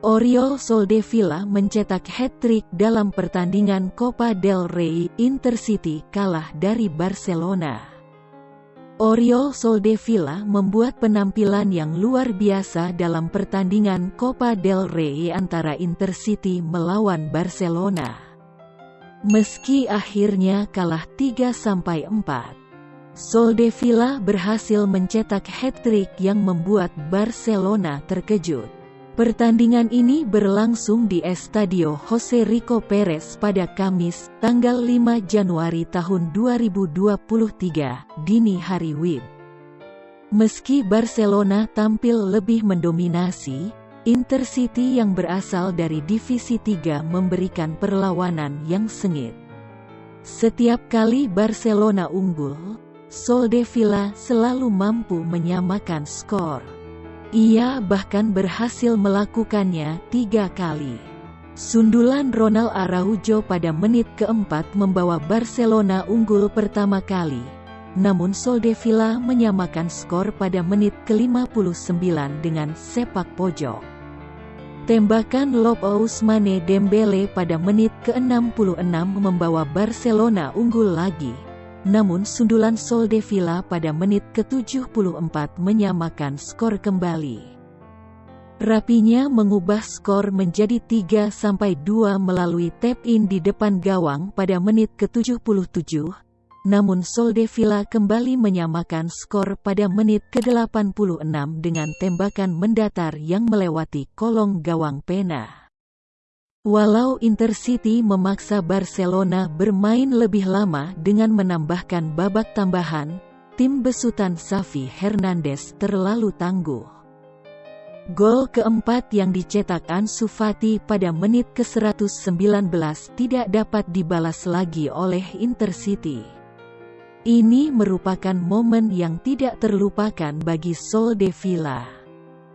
Oriol Soldevilla mencetak hat-trick dalam pertandingan Copa del Rey Intercity kalah dari Barcelona. Oriol Soldevilla membuat penampilan yang luar biasa dalam pertandingan Copa del Rey antara Intercity melawan Barcelona. Meski akhirnya kalah 3-4, Soldevilla berhasil mencetak hat-trick yang membuat Barcelona terkejut. Pertandingan ini berlangsung di Estadio Jose Rico Perez pada Kamis, tanggal 5 Januari tahun 2023, dini hari WIB. Meski Barcelona tampil lebih mendominasi, Intercity yang berasal dari Divisi 3 memberikan perlawanan yang sengit. Setiap kali Barcelona unggul, Soldevilla selalu mampu menyamakan skor. Ia bahkan berhasil melakukannya tiga kali. Sundulan Ronald Araujo pada menit keempat membawa Barcelona unggul pertama kali. Namun Soldevilla menyamakan skor pada menit ke-59 dengan sepak pojok. Tembakan lob Ousmane Dembele pada menit ke-66 membawa Barcelona unggul lagi. Namun sundulan Soldevilla pada menit ke-74 menyamakan skor kembali. Rapinya mengubah skor menjadi 3-2 melalui tap-in di depan gawang pada menit ke-77, namun Soldevilla kembali menyamakan skor pada menit ke-86 dengan tembakan mendatar yang melewati kolong gawang pena. Walau Intercity memaksa Barcelona bermain lebih lama dengan menambahkan babak tambahan, tim besutan Xavi Hernandez terlalu tangguh. Gol keempat yang dicetak Ansu Fati pada menit ke-119 tidak dapat dibalas lagi oleh Intercity. Ini merupakan momen yang tidak terlupakan bagi Sol de Villa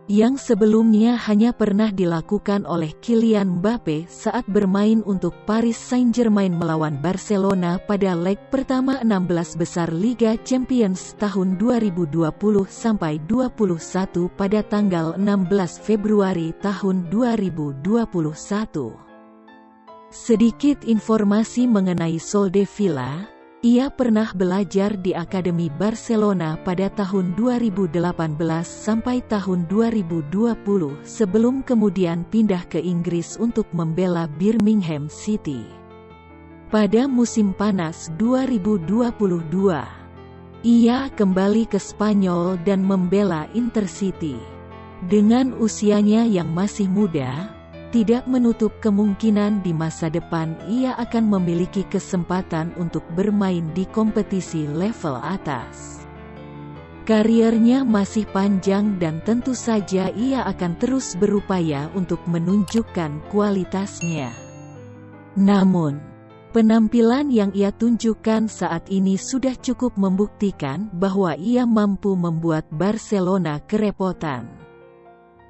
yang sebelumnya hanya pernah dilakukan oleh Kylian Mbappe saat bermain untuk Paris Saint-Germain melawan Barcelona pada leg pertama 16 besar Liga Champions tahun 2020-21 pada tanggal 16 Februari tahun 2021. Sedikit informasi mengenai Soldevilla, ia pernah belajar di Akademi Barcelona pada tahun 2018 sampai tahun 2020 sebelum kemudian pindah ke Inggris untuk membela Birmingham City. Pada musim panas 2022, ia kembali ke Spanyol dan membela Intercity. Dengan usianya yang masih muda, tidak menutup kemungkinan di masa depan ia akan memiliki kesempatan untuk bermain di kompetisi level atas. Kariernya masih panjang dan tentu saja ia akan terus berupaya untuk menunjukkan kualitasnya. Namun, penampilan yang ia tunjukkan saat ini sudah cukup membuktikan bahwa ia mampu membuat Barcelona kerepotan.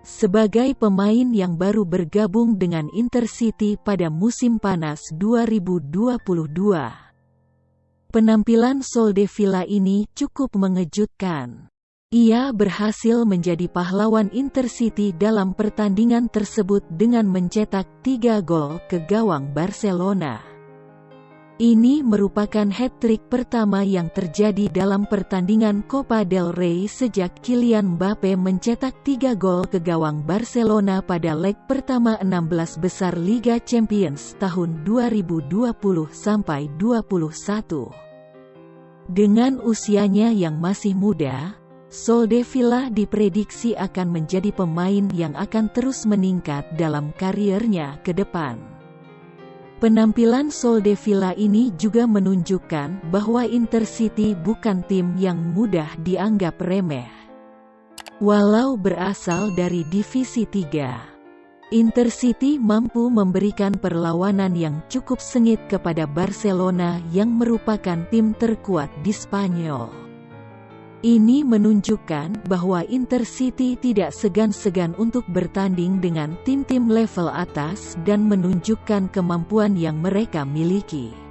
Sebagai pemain yang baru bergabung dengan Intercity pada musim panas 2022. Penampilan Soldevilla ini cukup mengejutkan. Ia berhasil menjadi pahlawan Intercity dalam pertandingan tersebut dengan mencetak tiga gol ke gawang Barcelona. Ini merupakan hat-trick pertama yang terjadi dalam pertandingan Copa del Rey sejak Kylian Mbappe mencetak tiga gol ke gawang Barcelona pada leg pertama 16 besar Liga Champions tahun 2020-21. Dengan usianya yang masih muda, Soldevilla diprediksi akan menjadi pemain yang akan terus meningkat dalam kariernya ke depan. Penampilan Soldevilla ini juga menunjukkan bahwa Intercity bukan tim yang mudah dianggap remeh. Walau berasal dari Divisi 3, Intercity mampu memberikan perlawanan yang cukup sengit kepada Barcelona yang merupakan tim terkuat di Spanyol. Ini menunjukkan bahwa Intercity tidak segan-segan untuk bertanding dengan tim-tim level atas dan menunjukkan kemampuan yang mereka miliki.